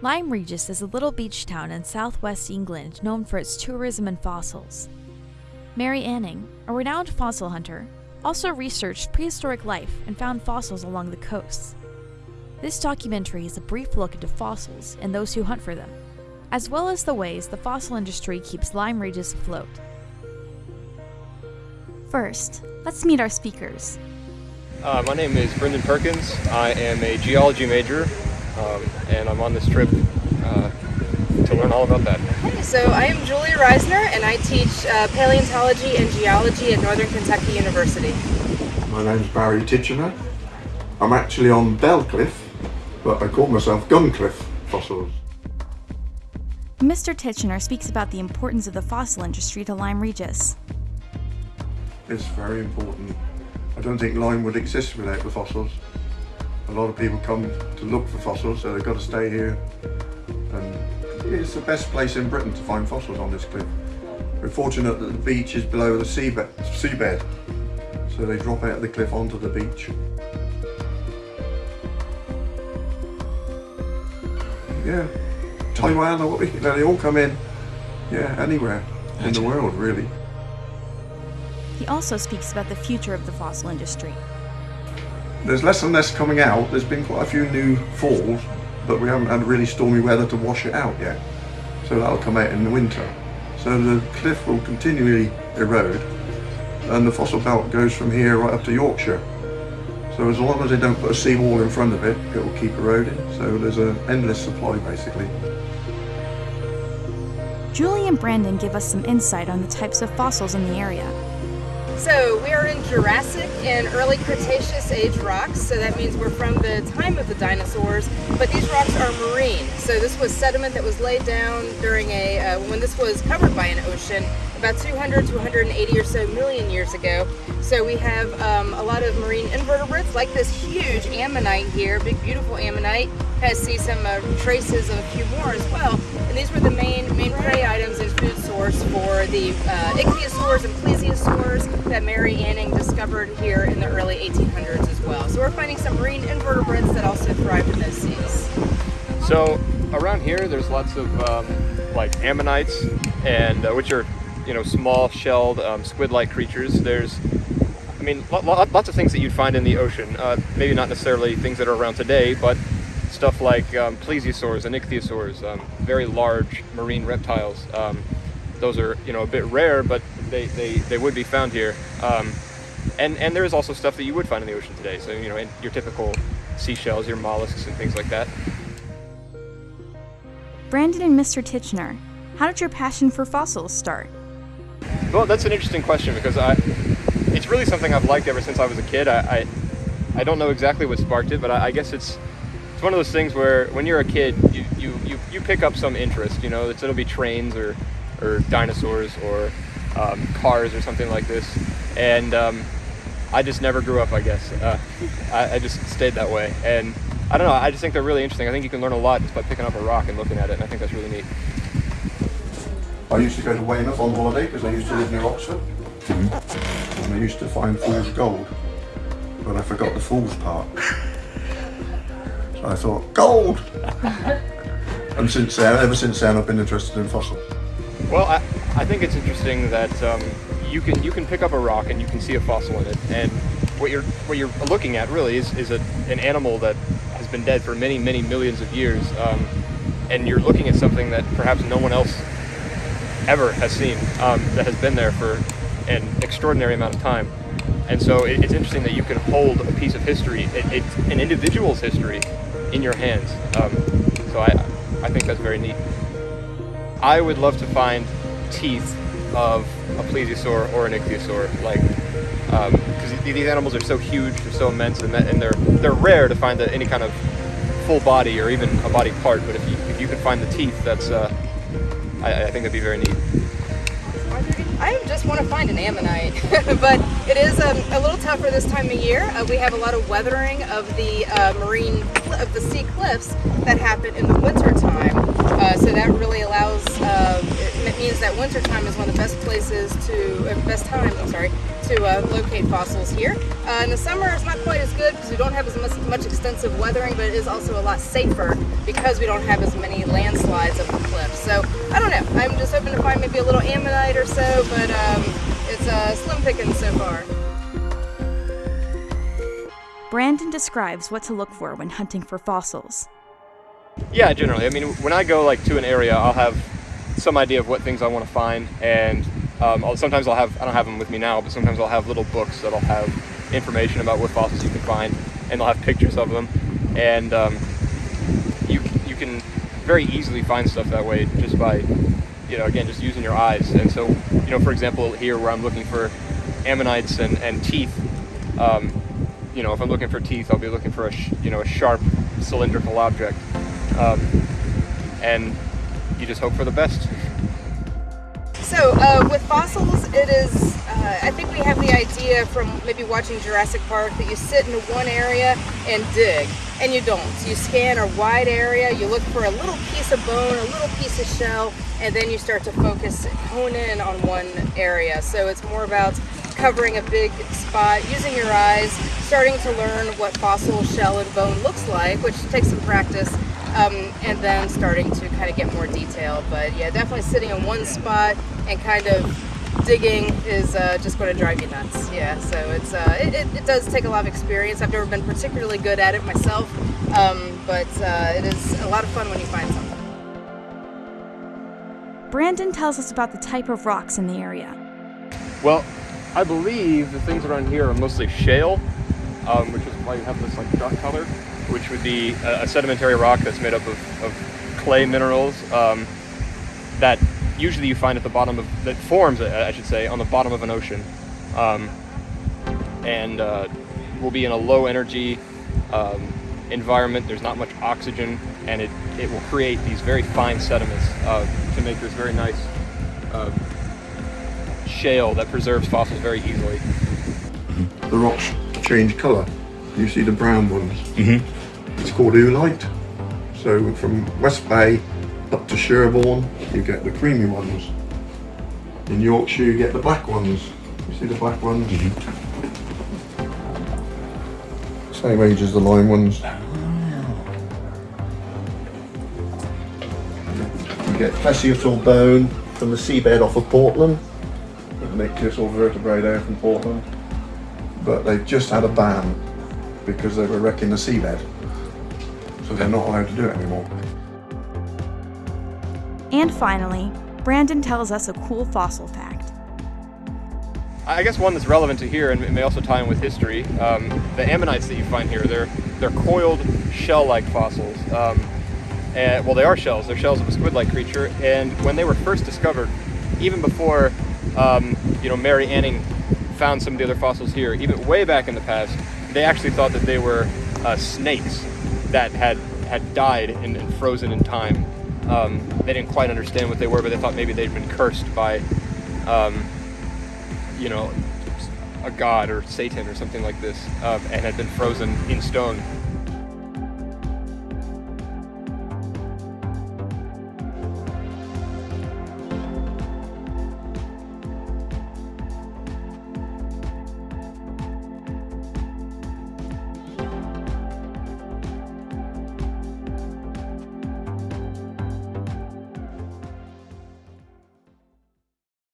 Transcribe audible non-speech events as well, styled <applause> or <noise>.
Lyme Regis is a little beach town in southwest England known for its tourism and fossils. Mary Anning, a renowned fossil hunter, also researched prehistoric life and found fossils along the coasts. This documentary is a brief look into fossils and those who hunt for them, as well as the ways the fossil industry keeps Lyme Regis afloat. First, let's meet our speakers. Uh, my name is Brendan Perkins. I am a geology major um, and I'm on this trip uh, to learn all about that. Hey, so I am Julia Reisner and I teach uh, paleontology and geology at Northern Kentucky University. My name's Barry Titchener. I'm actually on Belcliffe, but I call myself Guncliffe Fossils. Mr. Titchener speaks about the importance of the fossil industry to Lyme Regis. It's very important. I don't think Lyme would exist without the fossils. A lot of people come to look for fossils, so they've got to stay here. And it's the best place in Britain to find fossils on this cliff. We're fortunate that the beach is below the seabed, seabed so they drop out of the cliff onto the beach. Yeah, Taiwan, or you know, they all come in, yeah, anywhere in the world, really. He also speaks about the future of the fossil industry. There's less and less coming out. There's been quite a few new falls, but we haven't had really stormy weather to wash it out yet. So that'll come out in the winter. So the cliff will continually erode and the fossil belt goes from here right up to Yorkshire. So as long as they don't put a seawall in front of it, it will keep eroding. So there's an endless supply basically. Julie and Brandon give us some insight on the types of fossils in the area. So we are in Jurassic and early Cretaceous age rocks. So that means we're from the time of the dinosaurs, but these rocks are marine. So this was sediment that was laid down during a, uh, when this was covered by an ocean about 200 to 180 or so million years ago. So we have um, a lot of marine invertebrates like this huge ammonite here, big beautiful ammonite. I see some uh, traces of a few more as well. And these were the main main prey items and food source for the uh, ichthyosaurs and plesiosaurs that Mary Anning discovered here in the early 1800s as well. So we're finding some marine invertebrates that also thrive in those seas. So around here, there's lots of um, like ammonites, and uh, which are you know small shelled um, squid-like creatures. There's mean, lots of things that you'd find in the ocean. Uh, maybe not necessarily things that are around today, but stuff like um, plesiosaurs and ichthyosaurs, um, very large marine reptiles. Um, those are, you know, a bit rare, but they, they, they would be found here. Um, and, and there is also stuff that you would find in the ocean today. So, you know, your typical seashells, your mollusks and things like that. Brandon and Mr. Titchener, how did your passion for fossils start? Well, that's an interesting question because I, it's really something I've liked ever since I was a kid. I, I, I don't know exactly what sparked it, but I, I guess it's it's one of those things where when you're a kid, you, you, you, you pick up some interest. You know, it's, it'll be trains or, or dinosaurs or um, cars or something like this. And um, I just never grew up, I guess. Uh, I, I, just stayed that way. And I don't know, I just think they're really interesting. I think you can learn a lot just by picking up a rock and looking at it, and I think that's really neat. I used to go to Weymouth on holiday because I used to live near Oxford. And I used to find fool's gold, but I forgot the fool's part. So I thought, gold! and since then, ever since then, I've been interested in fossils. Well, I, I think it's interesting that um, you can you can pick up a rock and you can see a fossil in it, and what you're what you're looking at really is is a, an animal that has been dead for many many millions of years, um, and you're looking at something that perhaps no one else ever has seen um, that has been there for an extraordinary amount of time. And so it, it's interesting that you can hold a piece of history, it, it's an individual's history, in your hands. Um, so I, I think that's very neat. I would love to find teeth of a plesiosaur or an ichthyosaur, like because um, these animals are so huge, they're so immense, and, that, and they're they're rare to find any kind of full body or even a body part. But if you if you could find the teeth, that's uh, I, I think that'd be very neat. I just want to find an ammonite, <laughs> but it is um, a little tougher this time of year. Uh, we have a lot of weathering of the uh, marine, of the sea cliffs that happen in the winter time. Uh, so that really allows, uh, means that wintertime is one of the best places to, best time, I'm sorry, to uh, locate fossils here. Uh, in the summer, it's not quite as good because we don't have as much, much extensive weathering, but it is also a lot safer because we don't have as many landslides up the cliff. So, I don't know. I'm just hoping to find maybe a little ammonite or so, but um, it's uh, slim pickings so far. Brandon describes what to look for when hunting for fossils. Yeah, generally. I mean, when I go like to an area, I'll have some idea of what things I want to find, and um, I'll, sometimes I'll have I don't have them with me now, but sometimes I'll have little books that'll have information about what fossils you can find, and they'll have pictures of them, and um, you you can very easily find stuff that way just by you know again just using your eyes. And so you know, for example, here where I'm looking for ammonites and, and teeth. Um, you know, if I'm looking for teeth, I'll be looking for a you know a sharp cylindrical object, um, and you just hope for the best. So uh, with fossils, it is. Uh, I think we have the idea from maybe watching Jurassic Park that you sit in one area and dig, and you don't. You scan a wide area, you look for a little piece of bone, a little piece of shell, and then you start to focus, hone in on one area. So it's more about covering a big spot, using your eyes, starting to learn what fossil shell and bone looks like, which takes some practice, um, and then starting to kind of get more detail. But yeah, definitely sitting in one spot and kind of digging is uh, just going to drive you nuts. Yeah, so it's uh, it, it, it, does take a lot of experience. I've never been particularly good at it myself, um, but uh, it is a lot of fun when you find something. Brandon tells us about the type of rocks in the area. Well, I believe the things around here are mostly shale, um, which is why you have this like dark color, which would be a, a sedimentary rock that's made up of, of clay minerals um, that usually you find at the bottom of that forms, I should say, on the bottom of an ocean, um, and uh, will be in a low energy um, environment. There's not much oxygen, and it it will create these very fine sediments uh, to make this very nice uh, shale that preserves fossils very easily. The rocks change colour. You see the brown ones. Mm-hmm. It's called oolite. So from West Bay up to Sherborne, you get the creamy ones. In Yorkshire, you get the black ones. You see the black ones? Mm-hmm. Same age as the Lyme ones. Ah. You get plesiosaur bone from the seabed off of Portland. The nictus or vertebrae there from Portland. But they've just had a ban because they were wrecking the seabed. So they're not allowed to do it anymore. And finally, Brandon tells us a cool fossil fact. I guess one that's relevant to here and it may also tie in with history. Um, the ammonites that you find here, they're they're coiled shell-like fossils. Um, and, well, they are shells. They're shells of a squid-like creature. And when they were first discovered, even before um, you know Mary Anning found some of the other fossils here, even way back in the past, they actually thought that they were uh, snakes that had had died and, and frozen in time. Um, they didn't quite understand what they were, but they thought maybe they'd been cursed by, um, you know, a god or Satan or something like this, um, and had been frozen in stone.